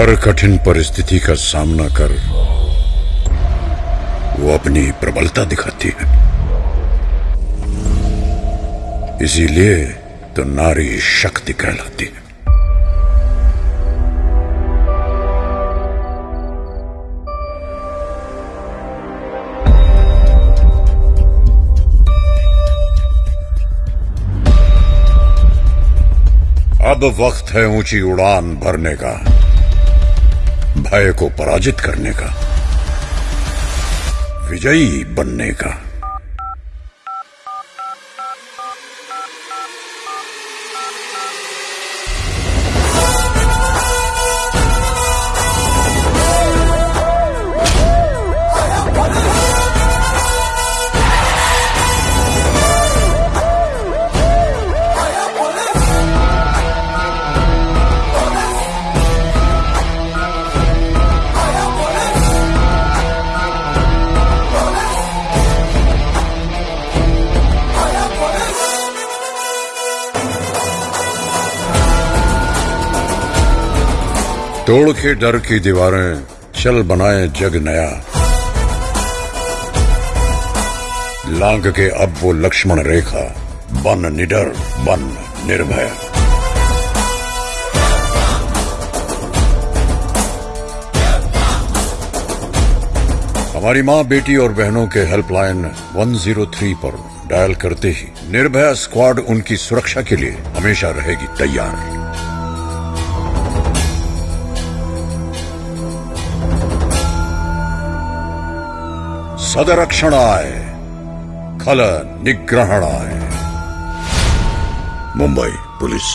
हर कठिन परिस्थिति का सामना कर वो अपनी प्रबलता दिखाती है। इसीलिए तो नारी शक्ति कहलाती है। अब वक्त है ऊँची उड़ान भरने का। भय को पराजित करने का विजयी बनने का। तोड़ के डर की दीवारें चल बनाए जग नया। लांग के अब वो लक्ष्मण रेखा, बन निडर, बन निर्भय। हमारी माँ, बेटी और बहनों के हेल्पलाइन 103 पर डायल करते ही निर्भया स्क्वाड उनकी सुरक्षा के लिए हमेशा रहेगी तैयार। सदरक्षणाय खल निग्रहणाय मुंबई पुलिस।